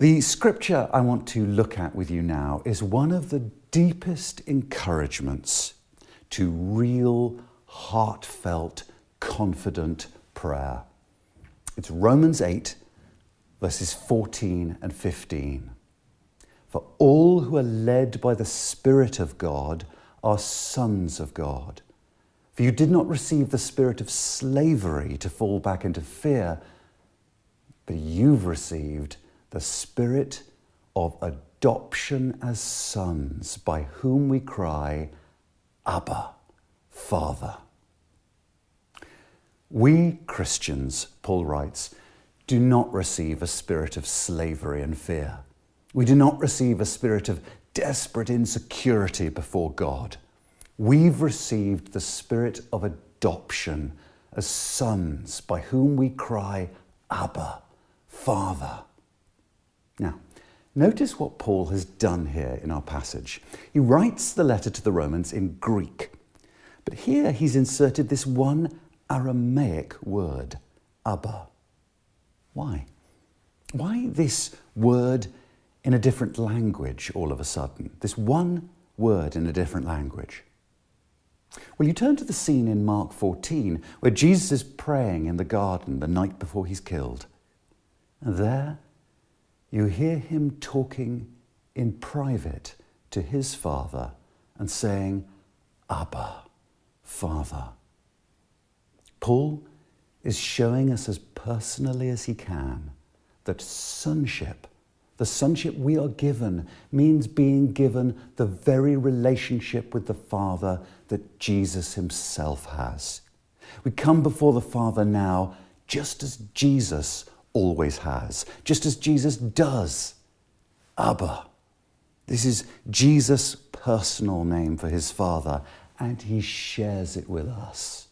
The scripture I want to look at with you now is one of the deepest encouragements to real, heartfelt, confident prayer. It's Romans 8, verses 14 and 15. For all who are led by the Spirit of God are sons of God. For you did not receive the spirit of slavery to fall back into fear, but you've received the spirit of adoption as sons, by whom we cry, Abba, Father. We Christians, Paul writes, do not receive a spirit of slavery and fear. We do not receive a spirit of desperate insecurity before God. We've received the spirit of adoption as sons by whom we cry, Abba, Father. Now, notice what Paul has done here in our passage. He writes the letter to the Romans in Greek, but here he's inserted this one Aramaic word, Abba. Why? Why this word in a different language all of a sudden, this one word in a different language. Well, you turn to the scene in Mark 14 where Jesus is praying in the garden the night before he's killed. And there you hear him talking in private to his father and saying, Abba, Father. Paul is showing us as personally as he can that sonship the sonship we are given means being given the very relationship with the Father that Jesus himself has. We come before the Father now just as Jesus always has, just as Jesus does. Abba. This is Jesus' personal name for his Father, and he shares it with us.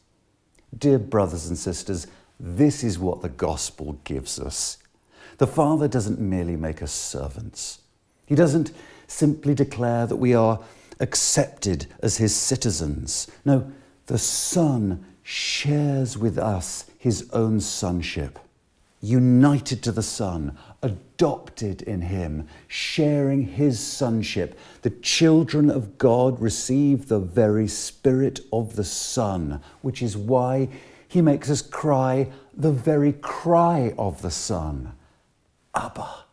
Dear brothers and sisters, this is what the gospel gives us. The Father doesn't merely make us servants. He doesn't simply declare that we are accepted as his citizens. No, the Son shares with us his own sonship, united to the Son, adopted in him, sharing his sonship. The children of God receive the very spirit of the Son, which is why he makes us cry the very cry of the Son. Abba.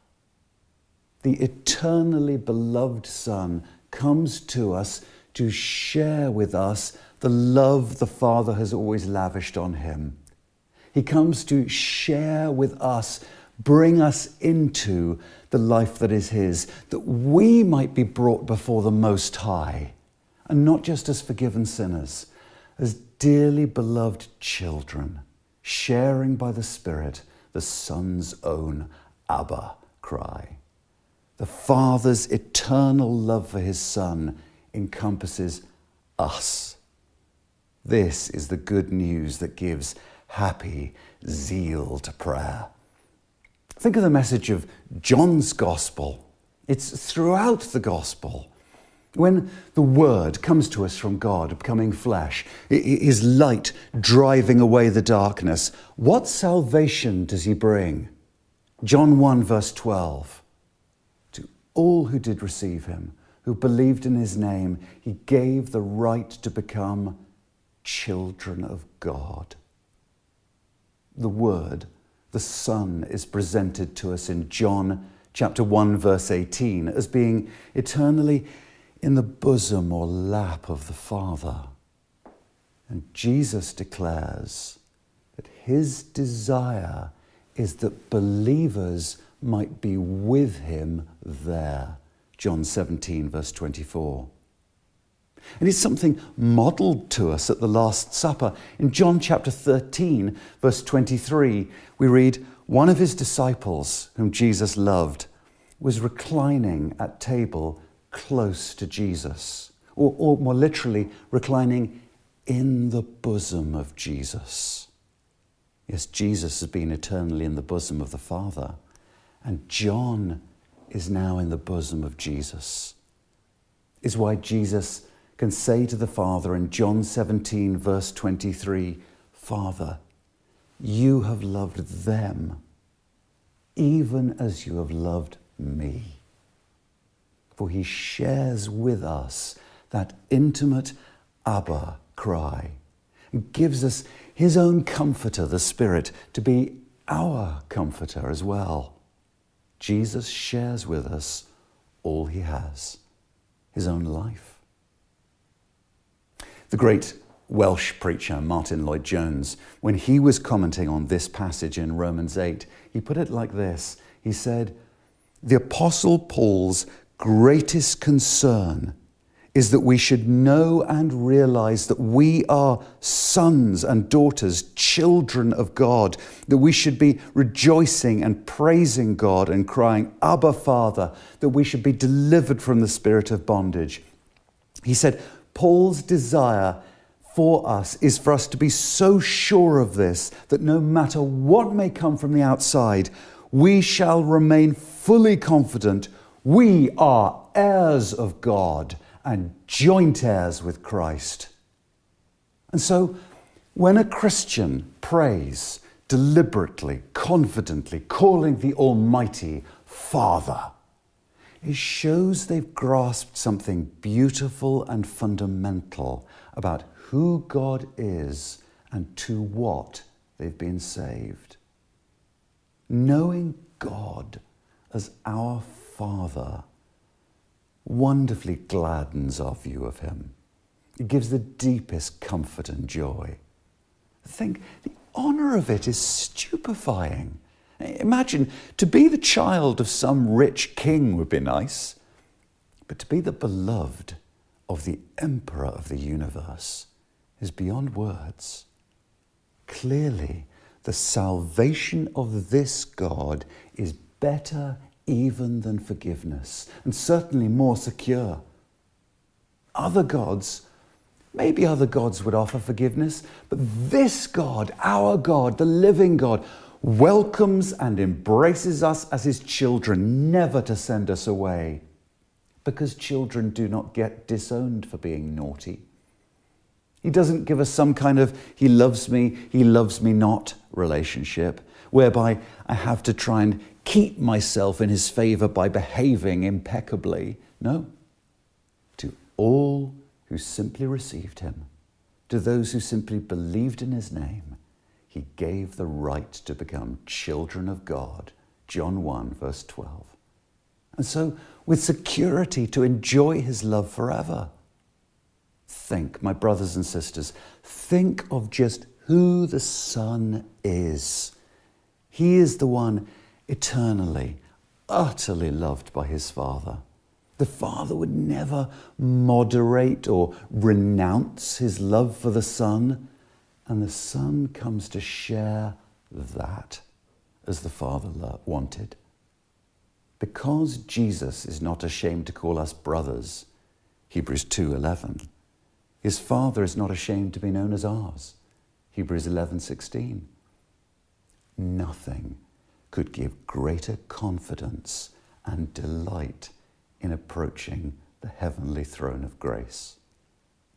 The eternally beloved Son comes to us to share with us the love the Father has always lavished on him. He comes to share with us, bring us into the life that is his, that we might be brought before the Most High, and not just as forgiven sinners, as dearly beloved children, sharing by the Spirit the Son's own Abba cry. The Father's eternal love for his Son encompasses us. This is the good news that gives happy zeal to prayer. Think of the message of John's Gospel. It's throughout the Gospel. When the Word comes to us from God, becoming flesh, His light driving away the darkness, what salvation does He bring? John 1, verse 12. To all who did receive him, who believed in his name, he gave the right to become children of God. The Word, the Son, is presented to us in John chapter 1, verse 18, as being eternally in the bosom or lap of the Father. And Jesus declares that his desire is that believers might be with him there. John 17, verse 24. And it's something modelled to us at the Last Supper. In John chapter 13, verse 23, we read, One of his disciples, whom Jesus loved, was reclining at table close to Jesus, or, or more literally, reclining in the bosom of Jesus. Yes, Jesus has been eternally in the bosom of the Father, and John is now in the bosom of Jesus. Is why Jesus can say to the Father in John 17, verse 23, Father, you have loved them even as you have loved me. For he shares with us that intimate Abba cry and gives us his own comforter, the Spirit, to be our comforter as well. Jesus shares with us all he has, his own life. The great Welsh preacher Martyn Lloyd-Jones, when he was commenting on this passage in Romans 8, he put it like this He said, The Apostle Paul's greatest concern is that we should know and realize that we are sons and daughters, children of God, that we should be rejoicing and praising God and crying, Abba, Father, that we should be delivered from the spirit of bondage. He said, Paul's desire for us is for us to be so sure of this that no matter what may come from the outside, we shall remain fully confident we are heirs of God and joint heirs with Christ. And so, when a Christian prays deliberately, confidently, calling the Almighty Father, it shows they've grasped something beautiful and fundamental about who God is and to what they've been saved. Knowing God as our Father wonderfully gladdens our view of Him. It gives the deepest comfort and joy. Think, the honour of it is stupefying. Imagine to be the child of some rich king would be nice, but to be the beloved of the emperor of the universe is beyond words. Clearly, the salvation of this God is better even than forgiveness, and certainly more secure. Other gods, maybe other gods would offer forgiveness, but this God, our God, the living God, welcomes and embraces us as his children, never to send us away, because children do not get disowned for being naughty. He doesn't give us some kind of he loves me, he loves me not relationship, whereby I have to try and keep myself in his favor by behaving impeccably. No. To all who simply received him, to those who simply believed in his name, he gave the right to become children of God. John 1, verse 12. And so, with security, to enjoy his love forever. Think, my brothers and sisters, think of just who the Son is. He is the one eternally, utterly loved by his Father. The Father would never moderate or renounce his love for the Son, and the Son comes to share that as the Father wanted. Because Jesus is not ashamed to call us brothers, Hebrews 2:11. His Father is not ashamed to be known as ours, Hebrews 11:16. Nothing could give greater confidence and delight in approaching the heavenly throne of grace.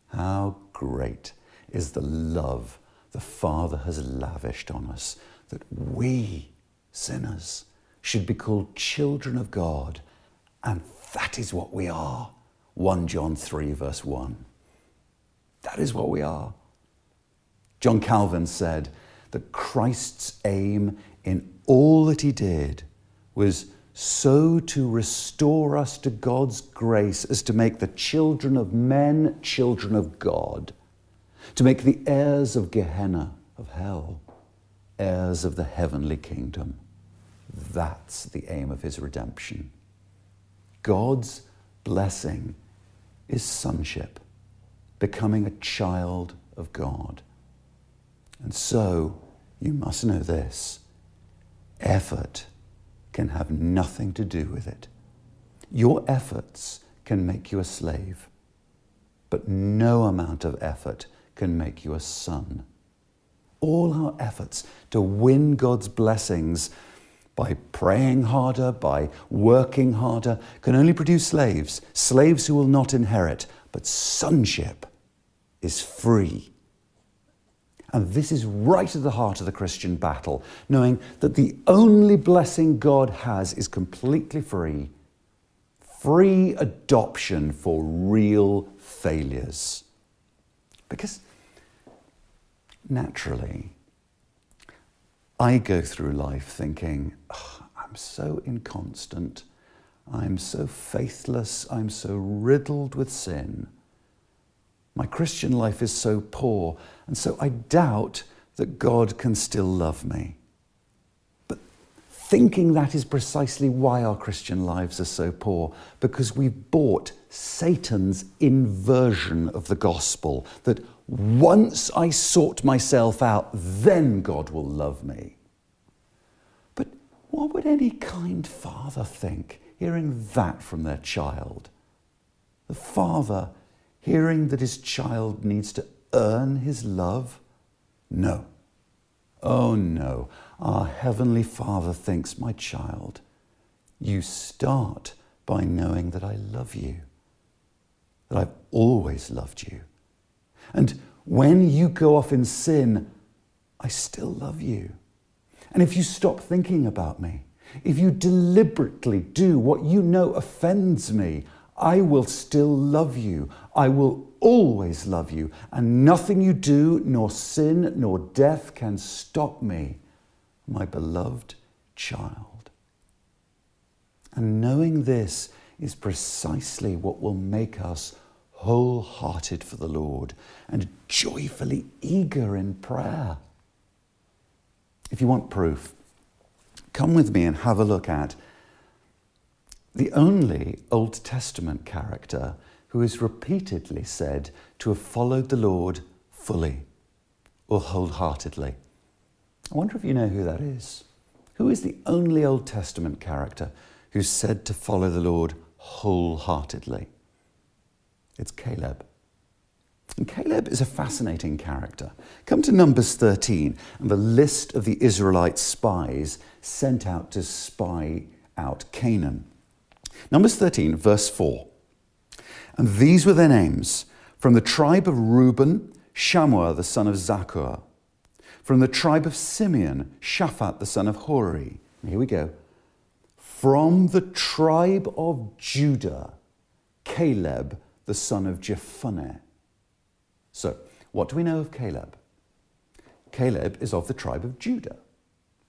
How great is the love the Father has lavished on us that we, sinners, should be called children of God. And that is what we are. 1 John 3, verse 1. That is what we are. John Calvin said that Christ's aim in all that he did was so to restore us to God's grace as to make the children of men children of God, to make the heirs of Gehenna, of hell, heirs of the heavenly kingdom. That's the aim of his redemption. God's blessing is sonship, becoming a child of God. And so, you must know this effort can have nothing to do with it. Your efforts can make you a slave, but no amount of effort can make you a son. All our efforts to win God's blessings by praying harder, by working harder, can only produce slaves, slaves who will not inherit, but sonship is free. And this is right at the heart of the Christian battle, knowing that the only blessing God has is completely free free adoption for real failures. Because naturally, I go through life thinking, oh, I'm so inconstant, I'm so faithless, I'm so riddled with sin. My Christian life is so poor, and so I doubt that God can still love me. But thinking that is precisely why our Christian lives are so poor, because we've bought Satan's inversion of the gospel that once I sort myself out, then God will love me. But what would any kind father think hearing that from their child? The father hearing that his child needs to earn his love? No. Oh no, our Heavenly Father thinks, my child, you start by knowing that I love you, that I've always loved you. And when you go off in sin, I still love you. And if you stop thinking about me, if you deliberately do what you know offends me, I will still love you. I will always love you, and nothing you do, nor sin, nor death can stop me, my beloved child. And knowing this is precisely what will make us wholehearted for the Lord and joyfully eager in prayer. If you want proof, come with me and have a look at the only Old Testament character who is repeatedly said to have followed the Lord fully or wholeheartedly. I wonder if you know who that is. Who is the only Old Testament character who's said to follow the Lord wholeheartedly? It's Caleb. And Caleb is a fascinating character. Come to Numbers 13 and the list of the Israelite spies sent out to spy out Canaan. Numbers 13, verse 4. And these were their names from the tribe of Reuben, Shammua the son of Zaccur. From the tribe of Simeon, Shaphat the son of Hori. here we go. From the tribe of Judah, Caleb the son of Jephunneh. So, what do we know of Caleb? Caleb is of the tribe of Judah,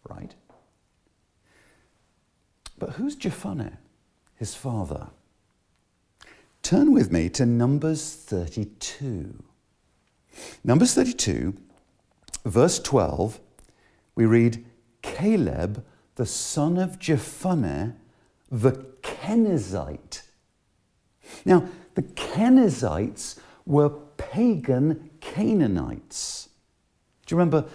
right? But who's Jephunneh? his father. Turn with me to Numbers 32. Numbers 32, verse 12, we read, Caleb, the son of Jephunneh, the Kenizzite. Now, the Kenizzites were pagan Canaanites. Do you remember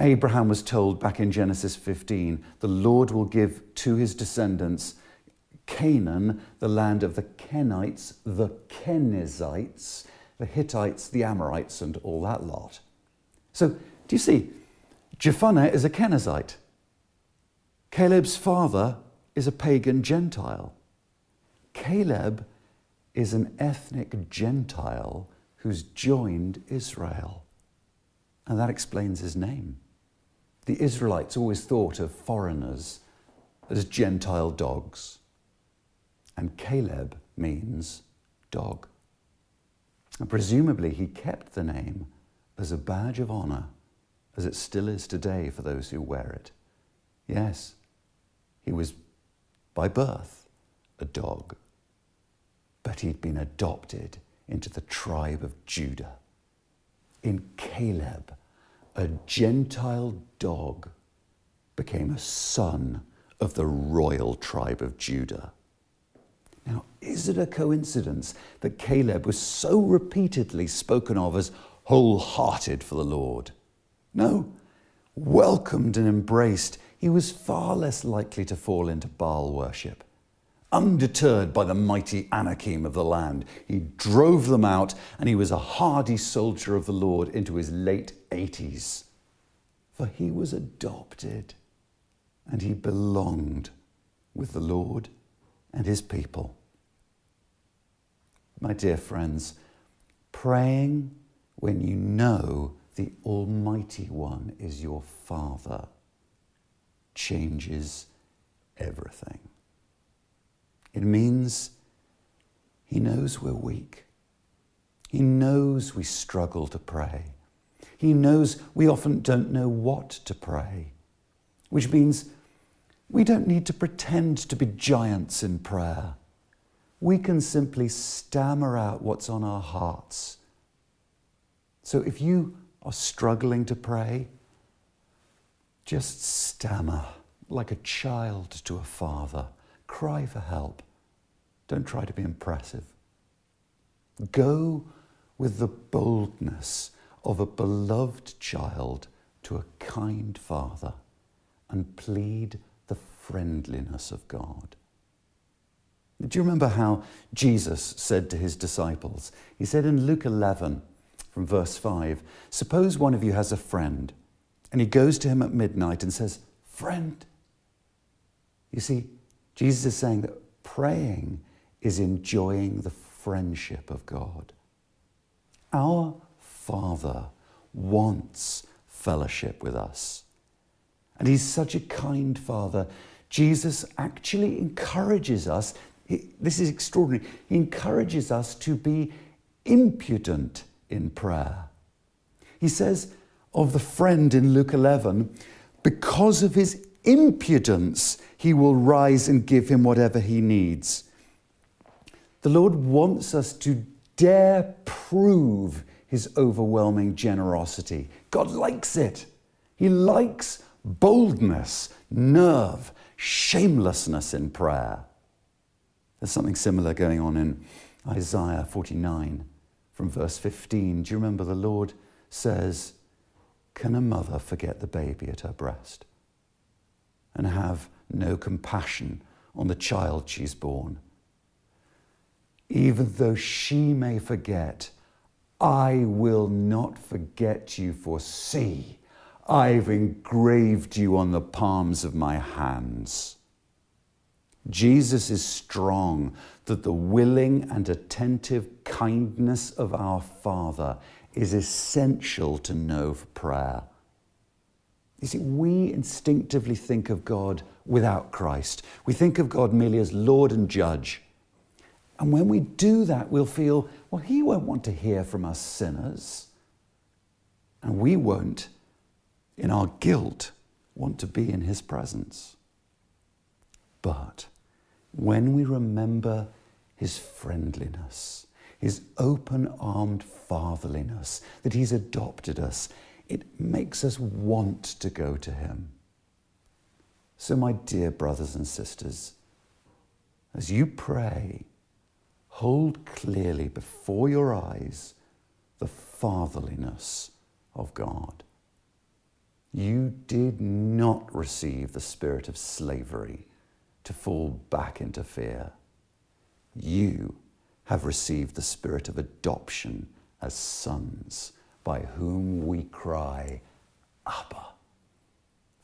Abraham was told back in Genesis 15, the Lord will give to his descendants Canaan, the land of the Kenites, the Kenizzites, the Hittites, the Amorites, and all that lot. So, do you see? Jephunneh is a Kenizzite. Caleb's father is a pagan Gentile. Caleb is an ethnic Gentile who's joined Israel. And that explains his name. The Israelites always thought of foreigners as Gentile dogs and Caleb means dog. And presumably he kept the name as a badge of honour, as it still is today for those who wear it. Yes, he was by birth a dog, but he'd been adopted into the tribe of Judah. In Caleb, a Gentile dog became a son of the royal tribe of Judah. Now, is it a coincidence that Caleb was so repeatedly spoken of as wholehearted for the Lord? No. Welcomed and embraced, he was far less likely to fall into Baal worship. Undeterred by the mighty Anakim of the land, he drove them out and he was a hardy soldier of the Lord into his late 80s. For he was adopted and he belonged with the Lord and his people my dear friends, praying when you know the Almighty One is your Father changes everything. It means He knows we're weak. He knows we struggle to pray. He knows we often don't know what to pray, which means we don't need to pretend to be giants in prayer. We can simply stammer out what's on our hearts. So if you are struggling to pray, just stammer like a child to a father. Cry for help. Don't try to be impressive. Go with the boldness of a beloved child to a kind father and plead the friendliness of God. Do you remember how Jesus said to his disciples? He said in Luke 11, from verse 5, Suppose one of you has a friend, and he goes to him at midnight and says, Friend. You see, Jesus is saying that praying is enjoying the friendship of God. Our Father wants fellowship with us. And He's such a kind Father. Jesus actually encourages us, he, this is extraordinary, He encourages us to be impudent in prayer. He says of the friend in Luke 11, because of his impudence, he will rise and give him whatever he needs. The Lord wants us to dare prove his overwhelming generosity. God likes it. He likes boldness, nerve, shamelessness in prayer. There's something similar going on in Isaiah 49 from verse 15. Do you remember the Lord says, Can a mother forget the baby at her breast and have no compassion on the child she's born? Even though she may forget, I will not forget you, for see, I've engraved you on the palms of my hands. Jesus is strong that the willing and attentive kindness of our Father is essential to know for prayer. You see, we instinctively think of God without Christ. We think of God merely as Lord and Judge. And when we do that, we'll feel, well, He won't want to hear from us sinners. And we won't, in our guilt, want to be in His presence. But when we remember His friendliness, His open armed fatherliness, that He's adopted us, it makes us want to go to Him. So, my dear brothers and sisters, as you pray, hold clearly before your eyes the fatherliness of God. You did not receive the spirit of slavery to fall back into fear. You have received the spirit of adoption as sons, by whom we cry, Abba,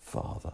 Father.